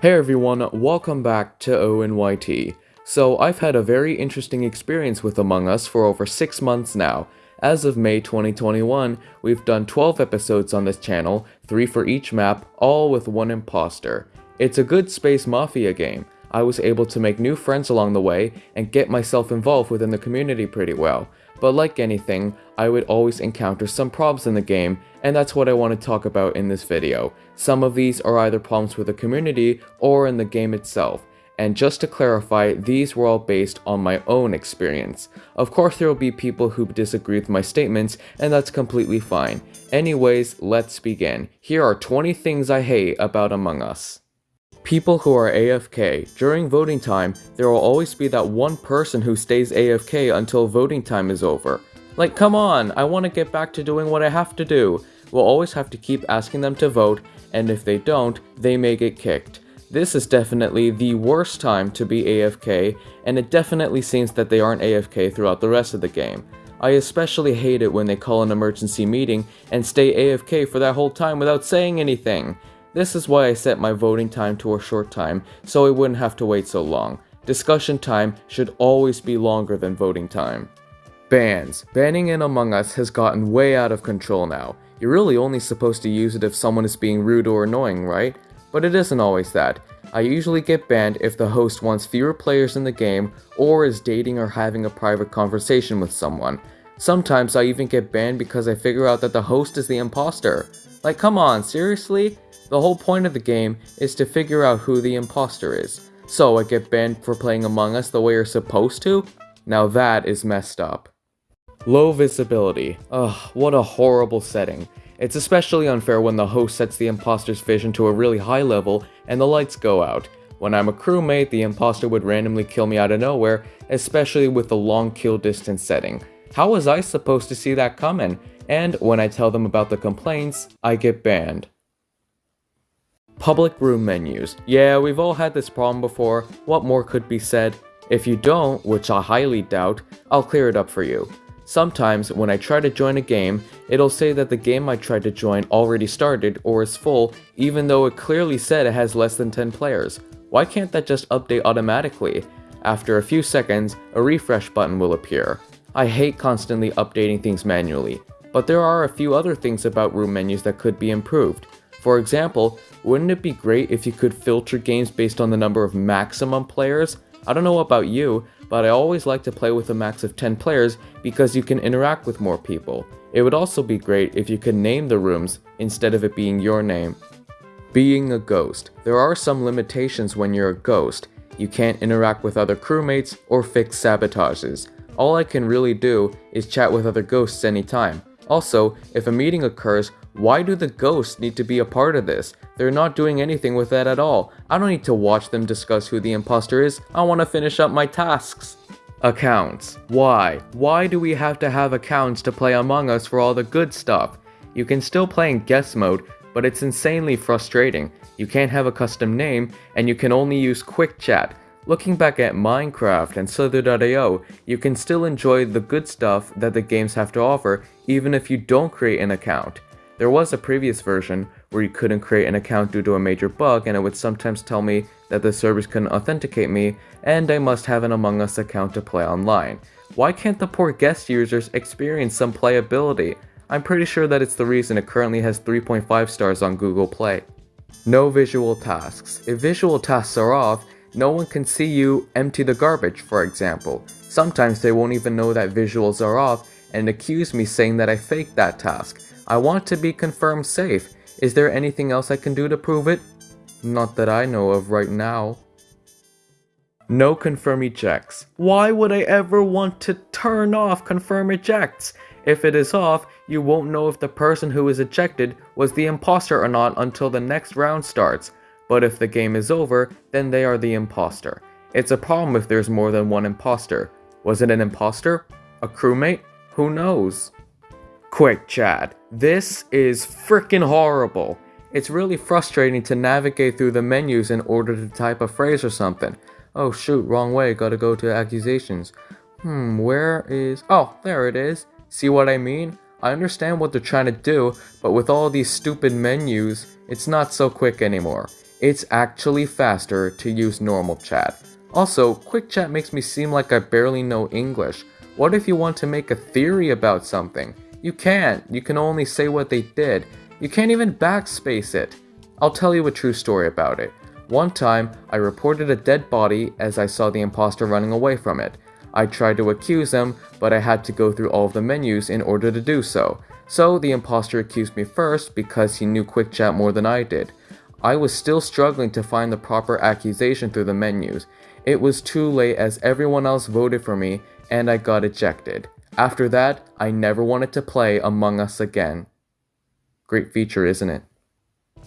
Hey everyone, welcome back to ONYT. So I've had a very interesting experience with Among Us for over 6 months now. As of May 2021, we've done 12 episodes on this channel, 3 for each map, all with one imposter. It's a good space mafia game. I was able to make new friends along the way and get myself involved within the community pretty well. But like anything, I would always encounter some problems in the game, and that's what I want to talk about in this video. Some of these are either problems with the community or in the game itself. And just to clarify, these were all based on my own experience. Of course there will be people who disagree with my statements, and that's completely fine. Anyways, let's begin. Here are 20 things I hate about Among Us. People who are AFK. During voting time, there will always be that one person who stays AFK until voting time is over. Like, come on, I want to get back to doing what I have to do. We'll always have to keep asking them to vote, and if they don't, they may get kicked. This is definitely the worst time to be AFK, and it definitely seems that they aren't AFK throughout the rest of the game. I especially hate it when they call an emergency meeting and stay AFK for that whole time without saying anything. This is why I set my voting time to a short time, so I wouldn't have to wait so long. Discussion time should always be longer than voting time. Bans. Banning in Among Us has gotten way out of control now. You're really only supposed to use it if someone is being rude or annoying, right? But it isn't always that. I usually get banned if the host wants fewer players in the game or is dating or having a private conversation with someone. Sometimes I even get banned because I figure out that the host is the imposter. Like come on, seriously? The whole point of the game is to figure out who the imposter is. So I get banned for playing Among Us the way you're supposed to? Now that is messed up. Low visibility. Ugh, what a horrible setting. It's especially unfair when the host sets the imposter's vision to a really high level and the lights go out. When I'm a crewmate, the imposter would randomly kill me out of nowhere, especially with the long kill distance setting. How was I supposed to see that coming? And when I tell them about the complaints, I get banned. Public room menus. Yeah, we've all had this problem before. What more could be said? If you don't, which I highly doubt, I'll clear it up for you. Sometimes, when I try to join a game, it'll say that the game I tried to join already started or is full, even though it clearly said it has less than 10 players. Why can't that just update automatically? After a few seconds, a refresh button will appear. I hate constantly updating things manually, but there are a few other things about room menus that could be improved. For example, wouldn't it be great if you could filter games based on the number of maximum players? I don't know about you, but I always like to play with a max of 10 players because you can interact with more people. It would also be great if you could name the rooms instead of it being your name. Being a ghost. There are some limitations when you're a ghost. You can't interact with other crewmates or fix sabotages. All I can really do is chat with other ghosts anytime. Also, if a meeting occurs, why do the ghosts need to be a part of this? They're not doing anything with that at all. I don't need to watch them discuss who the imposter is. I want to finish up my tasks. Accounts. Why? Why do we have to have accounts to play Among Us for all the good stuff? You can still play in guest mode, but it's insanely frustrating. You can't have a custom name, and you can only use quick chat. Looking back at Minecraft and Slither.io, you can still enjoy the good stuff that the games have to offer even if you don't create an account. There was a previous version where you couldn't create an account due to a major bug and it would sometimes tell me that the servers couldn't authenticate me and I must have an Among Us account to play online. Why can't the poor guest users experience some playability? I'm pretty sure that it's the reason it currently has 3.5 stars on Google Play. No visual tasks. If visual tasks are off, no one can see you empty the garbage, for example. Sometimes they won't even know that visuals are off and accuse me saying that I faked that task. I want to be confirmed safe. Is there anything else I can do to prove it? Not that I know of right now. No confirm ejects. Why would I ever want to turn off confirm ejects? If it is off, you won't know if the person who is ejected was the imposter or not until the next round starts. But if the game is over, then they are the imposter. It's a problem if there's more than one imposter. Was it an imposter? A crewmate? Who knows? Quick chat. This is freaking horrible. It's really frustrating to navigate through the menus in order to type a phrase or something. Oh shoot, wrong way, gotta go to accusations. Hmm, where is... Oh, there it is. See what I mean? I understand what they're trying to do, but with all these stupid menus, it's not so quick anymore. It's actually faster to use normal chat. Also, quick chat makes me seem like I barely know English. What if you want to make a theory about something? You can't. You can only say what they did. You can't even backspace it. I'll tell you a true story about it. One time, I reported a dead body as I saw the imposter running away from it. I tried to accuse him, but I had to go through all of the menus in order to do so. So the imposter accused me first because he knew QuickChat more than I did. I was still struggling to find the proper accusation through the menus. It was too late as everyone else voted for me and I got ejected. After that, I never wanted to play Among Us again. Great feature, isn't it?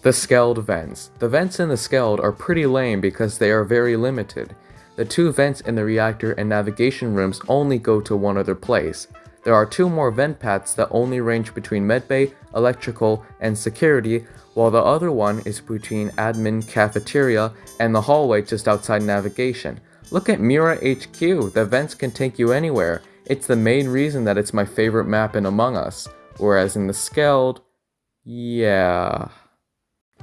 The Skeld vents. The vents in the Skeld are pretty lame because they are very limited. The two vents in the reactor and navigation rooms only go to one other place. There are two more vent paths that only range between medbay, electrical, and security, while the other one is between admin, cafeteria, and the hallway just outside navigation. Look at Mira HQ, the vents can take you anywhere. It's the main reason that it's my favorite map in Among Us. Whereas in the Skeld, yeah.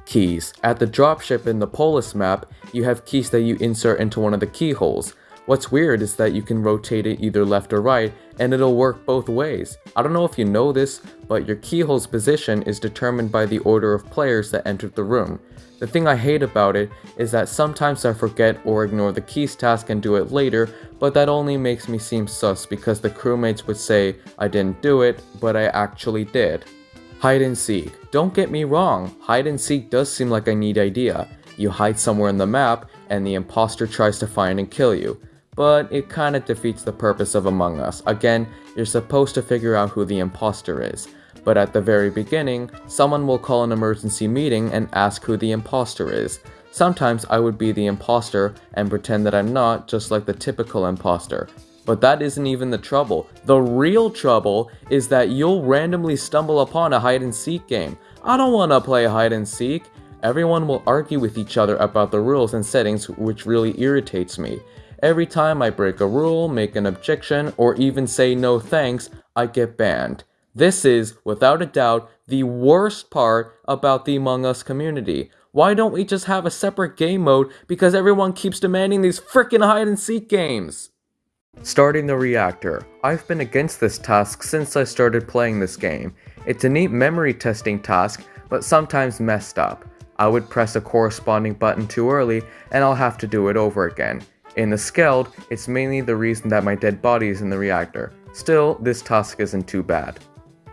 Keys. At the dropship in the Polus map, you have keys that you insert into one of the keyholes. What's weird is that you can rotate it either left or right, and it'll work both ways. I don't know if you know this, but your keyhole's position is determined by the order of players that entered the room. The thing I hate about it is that sometimes I forget or ignore the keys task and do it later, but that only makes me seem sus because the crewmates would say I didn't do it, but I actually did. Hide and seek. Don't get me wrong, hide and seek does seem like a neat idea. You hide somewhere in the map, and the imposter tries to find and kill you. But it kinda defeats the purpose of Among Us. Again, you're supposed to figure out who the imposter is. But at the very beginning, someone will call an emergency meeting and ask who the imposter is. Sometimes I would be the imposter and pretend that I'm not, just like the typical imposter. But that isn't even the trouble. The real trouble is that you'll randomly stumble upon a hide and seek game. I don't want to play hide and seek. Everyone will argue with each other about the rules and settings which really irritates me. Every time I break a rule, make an objection, or even say no thanks, I get banned. This is, without a doubt, the worst part about the Among Us community. Why don't we just have a separate game mode because everyone keeps demanding these frickin' hide and seek games? Starting the reactor. I've been against this task since I started playing this game. It's a neat memory testing task, but sometimes messed up. I would press a corresponding button too early, and I'll have to do it over again. In the Skeld, it's mainly the reason that my dead body is in the reactor. Still, this task isn't too bad.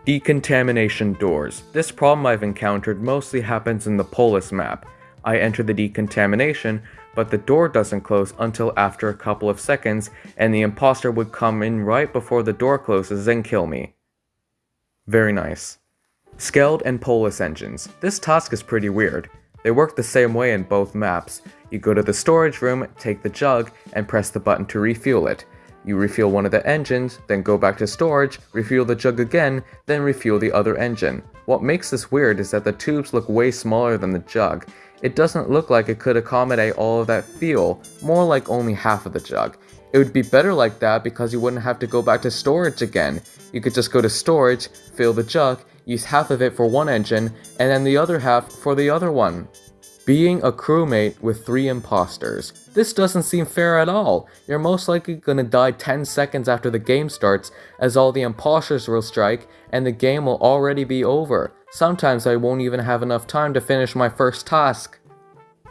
Decontamination doors. This problem I've encountered mostly happens in the Polus map. I enter the decontamination, but the door doesn't close until after a couple of seconds, and the imposter would come in right before the door closes and kill me. Very nice. Skeld and Polus engines. This task is pretty weird. They work the same way in both maps. You go to the storage room, take the jug, and press the button to refuel it. You refuel one of the engines, then go back to storage, refuel the jug again, then refuel the other engine. What makes this weird is that the tubes look way smaller than the jug, it doesn't look like it could accommodate all of that fuel, more like only half of the jug. It would be better like that because you wouldn't have to go back to storage again. You could just go to storage, fill the jug, use half of it for one engine, and then the other half for the other one. Being a crewmate with three imposters. This doesn't seem fair at all. You're most likely gonna die 10 seconds after the game starts, as all the imposters will strike, and the game will already be over. Sometimes I won't even have enough time to finish my first task.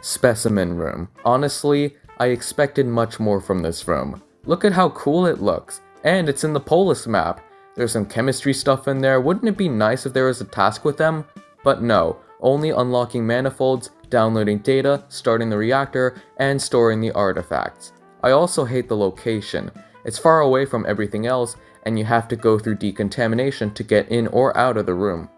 Specimen Room. Honestly, I expected much more from this room. Look at how cool it looks, and it's in the Polus map. There's some chemistry stuff in there, wouldn't it be nice if there was a task with them? But no, only unlocking manifolds, downloading data, starting the reactor, and storing the artifacts. I also hate the location. It's far away from everything else, and you have to go through decontamination to get in or out of the room.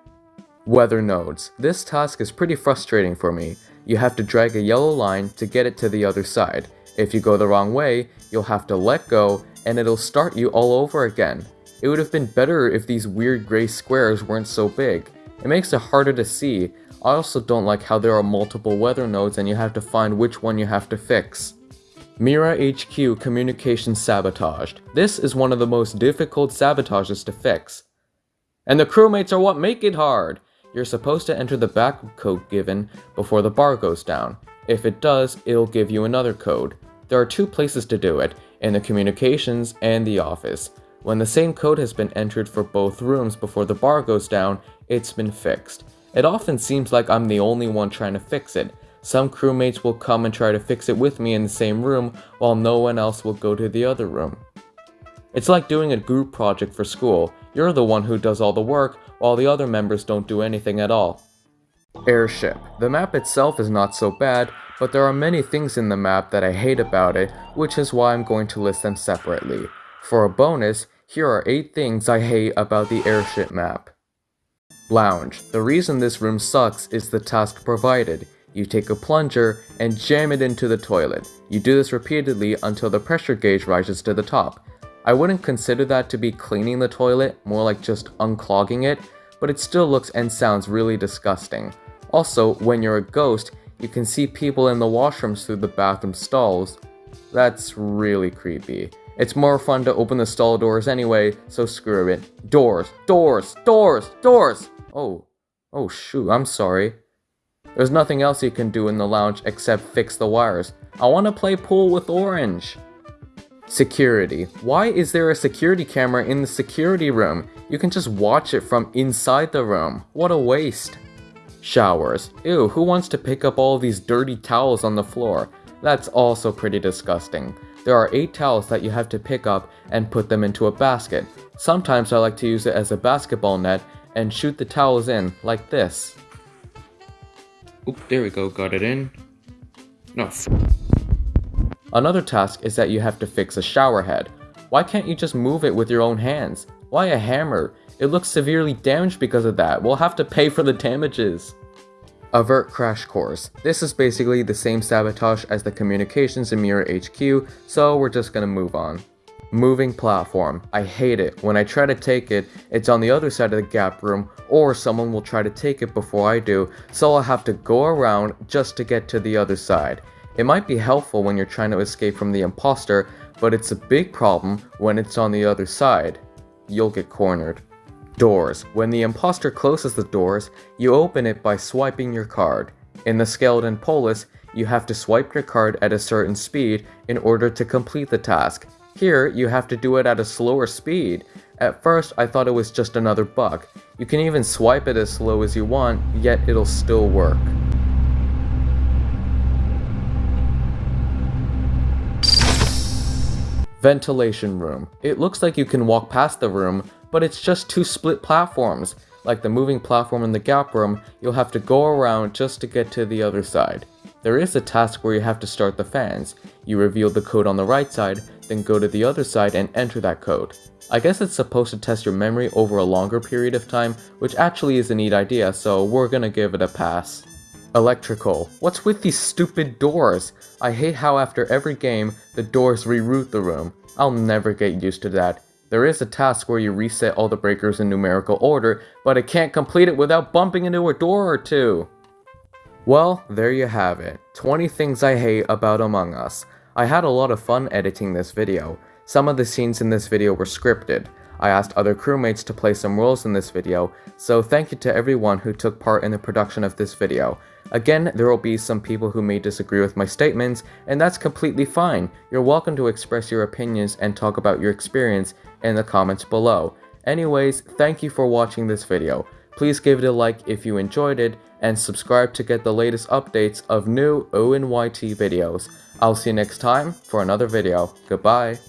Weather nodes. This task is pretty frustrating for me. You have to drag a yellow line to get it to the other side. If you go the wrong way, you'll have to let go and it'll start you all over again. It would have been better if these weird gray squares weren't so big. It makes it harder to see. I also don't like how there are multiple weather nodes and you have to find which one you have to fix. Mira HQ communication sabotaged. This is one of the most difficult sabotages to fix. And the crewmates are what make it hard! You're supposed to enter the back code given before the bar goes down. If it does, it'll give you another code. There are two places to do it, in the communications and the office. When the same code has been entered for both rooms before the bar goes down, it's been fixed. It often seems like I'm the only one trying to fix it. Some crewmates will come and try to fix it with me in the same room, while no one else will go to the other room. It's like doing a group project for school. You're the one who does all the work, while the other members don't do anything at all. Airship. The map itself is not so bad, but there are many things in the map that I hate about it, which is why I'm going to list them separately. For a bonus, here are 8 things I hate about the airship map. Lounge. The reason this room sucks is the task provided. You take a plunger and jam it into the toilet. You do this repeatedly until the pressure gauge rises to the top. I wouldn't consider that to be cleaning the toilet, more like just unclogging it, but it still looks and sounds really disgusting. Also, when you're a ghost, you can see people in the washrooms through the bathroom stalls. That's really creepy. It's more fun to open the stall doors anyway, so screw it. Doors, doors, doors, doors! Oh, oh shoot, I'm sorry. There's nothing else you can do in the lounge except fix the wires. I want to play pool with Orange. Security. Why is there a security camera in the security room? You can just watch it from inside the room. What a waste. Showers. Ew, who wants to pick up all these dirty towels on the floor? That's also pretty disgusting. There are 8 towels that you have to pick up and put them into a basket. Sometimes I like to use it as a basketball net and shoot the towels in, like this. Oop, there we go, got it in. No, Another task is that you have to fix a shower head. Why can't you just move it with your own hands? Why a hammer? It looks severely damaged because of that. We'll have to pay for the damages. Avert Crash Course. This is basically the same sabotage as the communications in Mira HQ, so we're just gonna move on. Moving platform. I hate it. When I try to take it, it's on the other side of the gap room, or someone will try to take it before I do, so I'll have to go around just to get to the other side. It might be helpful when you're trying to escape from the imposter, but it's a big problem when it's on the other side. You'll get cornered. Doors. When the imposter closes the doors, you open it by swiping your card. In the Skeld and Polus, you have to swipe your card at a certain speed in order to complete the task. Here, you have to do it at a slower speed. At first, I thought it was just another bug. You can even swipe it as slow as you want, yet it'll still work. Ventilation room. It looks like you can walk past the room, but it's just two split platforms. Like the moving platform in the gap room, you'll have to go around just to get to the other side. There is a task where you have to start the fans. You reveal the code on the right side, then go to the other side and enter that code. I guess it's supposed to test your memory over a longer period of time, which actually is a neat idea, so we're gonna give it a pass. Electrical. What's with these stupid doors? I hate how after every game, the doors reroute the room. I'll never get used to that. There is a task where you reset all the breakers in numerical order, but I can't complete it without bumping into a door or two. Well, there you have it. 20 things I hate about Among Us. I had a lot of fun editing this video. Some of the scenes in this video were scripted. I asked other crewmates to play some roles in this video, so thank you to everyone who took part in the production of this video. Again, there will be some people who may disagree with my statements, and that's completely fine. You're welcome to express your opinions and talk about your experience in the comments below. Anyways, thank you for watching this video. Please give it a like if you enjoyed it, and subscribe to get the latest updates of new ONYT videos. I'll see you next time for another video. Goodbye.